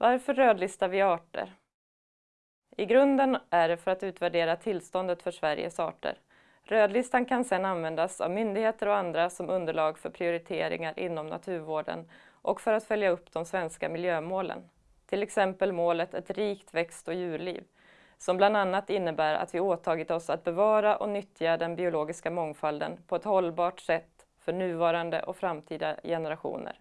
Varför rödlistar vi arter? I grunden är det för att utvärdera tillståndet för Sveriges arter. Rödlistan kan sedan användas av myndigheter och andra som underlag för prioriteringar inom naturvården och för att följa upp de svenska miljömålen. Till exempel målet Ett rikt växt och djurliv, som bland annat innebär att vi åtagit oss att bevara och nyttja den biologiska mångfalden på ett hållbart sätt för nuvarande och framtida generationer.